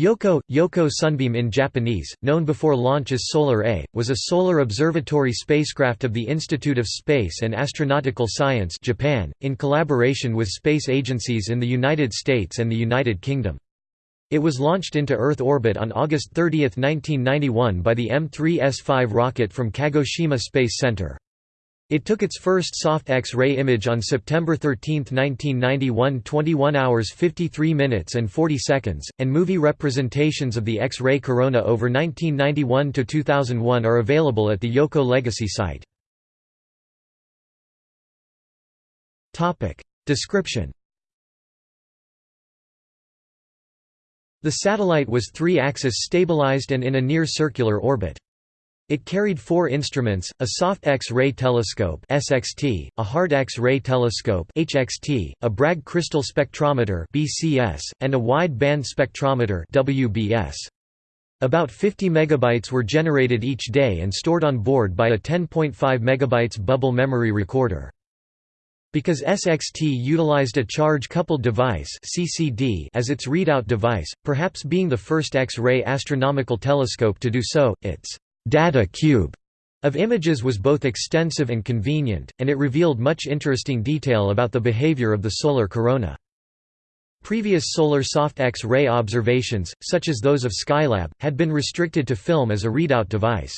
Yohkoh, Yoko Sunbeam in Japanese, known before launch as Solar A, was a solar observatory spacecraft of the Institute of Space and Astronautical Science Japan, in collaboration with space agencies in the United States and the United Kingdom. It was launched into Earth orbit on August 30, 1991 by the M3S5 rocket from Kagoshima Space Center. It took its first soft X-ray image on September 13, 1991 21 hours 53 minutes and 40 seconds, and movie representations of the X-ray corona over 1991–2001 are available at the Yohkoh Legacy site. Description The satellite was three-axis stabilized and in a near-circular orbit. It carried four instruments, a soft X-ray telescope SXT, a hard X-ray telescope HXT, a Bragg crystal spectrometer BCS, and a wide-band spectrometer WBS. About 50 megabytes were generated each day and stored on board by a 10.5 megabytes bubble memory recorder. Because SXT utilized a charge-coupled device (CCD) as its readout device, perhaps being the first X-ray astronomical telescope to do so, its data cube of images was both extensive and convenient, and it revealed much interesting detail about the behavior of the solar corona. Previous solar soft X-ray observations, such as those of Skylab, had been restricted to film as a readout device.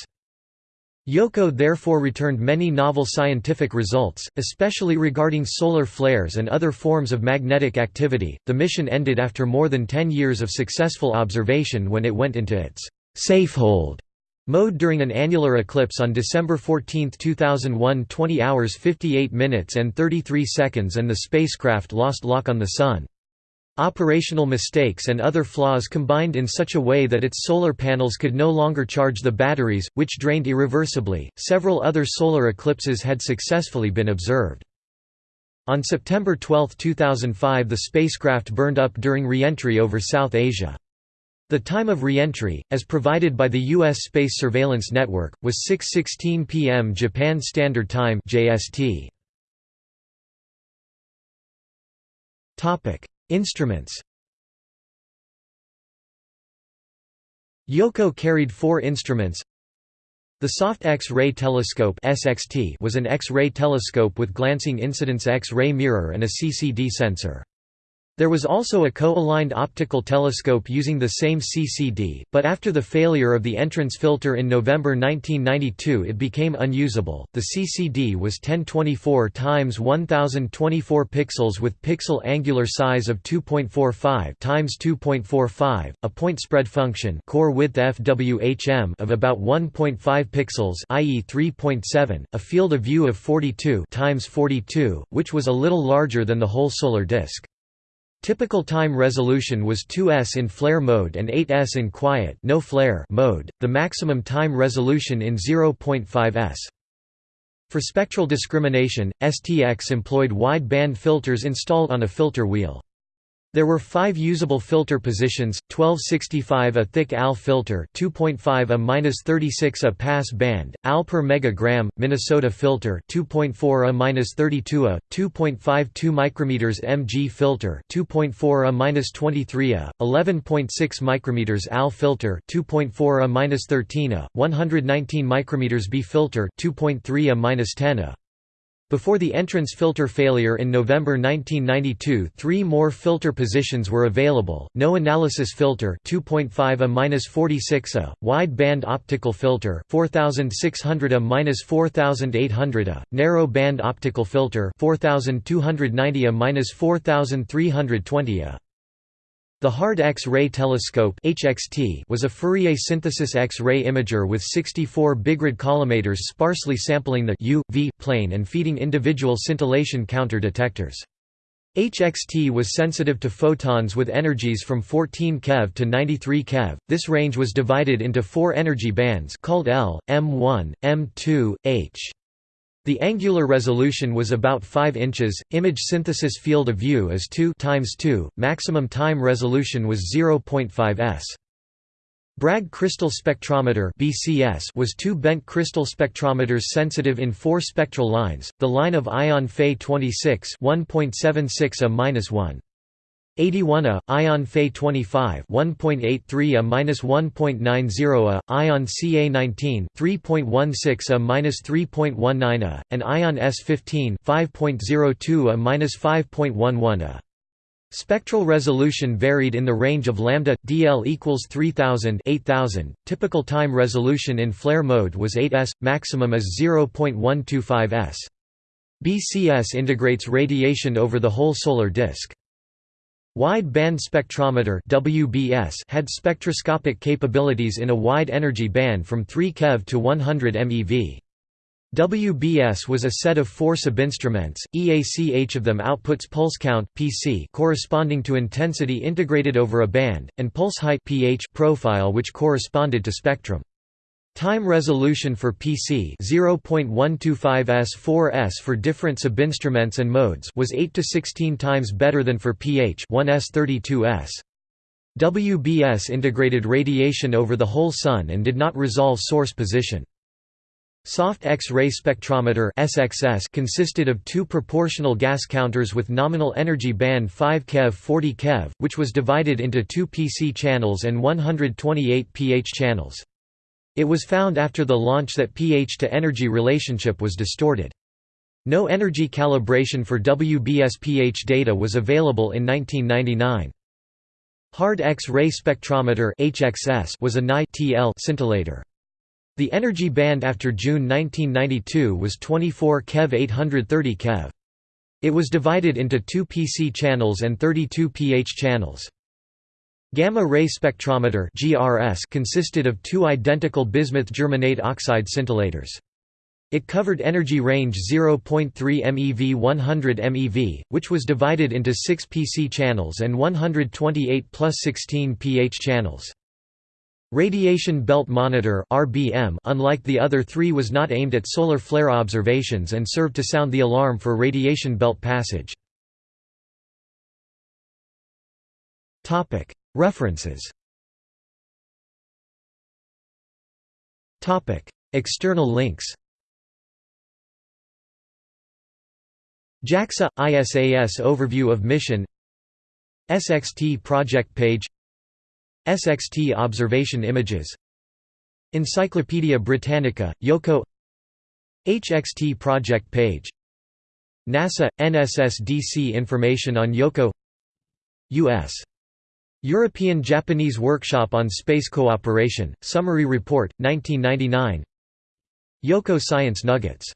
Yohkoh therefore returned many novel scientific results, especially regarding solar flares and other forms of magnetic activity. The mission ended after more than 10 years of successful observation when it went into its safe hold Mode during an annular eclipse on December 14, 2001 20 hours 58 minutes and 33 seconds and the spacecraft lost lock on the Sun. Operational mistakes and other flaws combined in such a way that its solar panels could no longer charge the batteries, which drained irreversibly. Several other solar eclipses had successfully been observed. On September 12, 2005 the spacecraft burned up during re-entry over South Asia. The time of re-entry, as provided by the U.S. Space Surveillance Network, was 6.16 p.m. Japan Standard Time JST. Instruments Yohkoh carried four instruments The Soft X-ray Telescope was an X-ray telescope with glancing incidence X-ray mirror and a CCD sensor. There was also a co-aligned optical telescope using the same CCD, but after the failure of the entrance filter in November 1992 it became unusable. The CCD was 1024 times 1024 pixels with pixel angular size of 2.45 times 2.45, a point spread function core width FWHM of about 1.5 pixels i.e. 3.7, a field of view of 42 times 42, which was a little larger than the whole solar disk. Typical time resolution was 2s in flare mode and 8s in quiet no flare mode, the maximum time resolution in 0.5s. For spectral discrimination, STX employed wide-band filters installed on a filter wheel. There were five usable filter positions: 1265 a thick AL filter, 2.5 a minus 36 a pass band, AL per megagram, Minnesota filter, 2.4 a minus 32 a, 2.52 micrometers MG filter, 2.4 a minus 23 a, 11.6 micrometers AL filter, 2.4 a minus 13 a, 119 micrometers B filter, 2.3 a minus 10 a. Before the entrance filter failure in November 1992 three more filter positions were available, no analysis filter 2.5 a-46 a, wide band optical filter 4600 a-4800 a, narrow band optical filter 4290 a-4320 a. The Hard X-ray Telescope (HXT) was a Fourier synthesis X-ray imager with 64 Bigrid collimators sparsely sampling the U, v plane and feeding individual scintillation counter detectors. HXT was sensitive to photons with energies from 14 keV to 93 keV. This range was divided into four energy bands called L, M1, M2, H. The angular resolution was about 5 inches, image synthesis field of view is 2 times 2, maximum time resolution was 0.5 s. Bragg crystal spectrometer (BCS) was two bent crystal spectrometers sensitive in four spectral lines. The line of ion Fe 26 1.76 a-1. 81 A, ion Fe 25 1.83 a minus 1.90 a, ion Ca 19 3.16 a minus 3.19 a, and ion S 15 5.02 a minus 5.11 a. Spectral resolution varied in the range of lambda dl equals 3000 8000. Typical time resolution in flare mode was 8s, maximum is 0.125 s. BCS integrates radiation over the whole solar disk. Wide band spectrometer WBS had spectroscopic capabilities in a wide energy band from 3 keV to 100 MeV. WBS was a set of four subinstruments, each of them outputs pulse count PC corresponding to intensity integrated over a band, and pulse height pH profile which corresponded to spectrum. Time resolution for PC 0.125s4s for different subinstruments and modes was 8 to 16 times better than for pH 1s32s. WBS integrated radiation over the whole Sun and did not resolve source position. Soft X-ray spectrometer SXS consisted of two proportional gas counters with nominal energy band 5 keV 40 keV, which was divided into two PC channels and 128 pH channels. It was found after the launch that pH to energy relationship was distorted. No energy calibration for WBS pH data was available in 1999. Hard X-ray spectrometer HXS was a Ni scintillator. The energy band after June 1992 was 24 keV 830 keV. It was divided into two PC channels and 32 pH channels. Gamma-ray spectrometer consisted of two identical bismuth germanate oxide scintillators. It covered energy range 0.3 MeV 100 MeV, which was divided into 6 PC channels and 128 plus 16 pH channels. Radiation Belt Monitor (RBM), unlike the other three, was not aimed at solar flare observations and served to sound the alarm for radiation belt passage. References. External links. JAXA – ISAS Overview of Mission. SXT project page. SXT observation images. Encyclopædia Britannica, Yohkoh. HXT project page. NASA – NSSDC information on Yohkoh. U.S. European-Japanese Workshop on Space Cooperation, Summary Report, 1999 Yohkoh Science Nuggets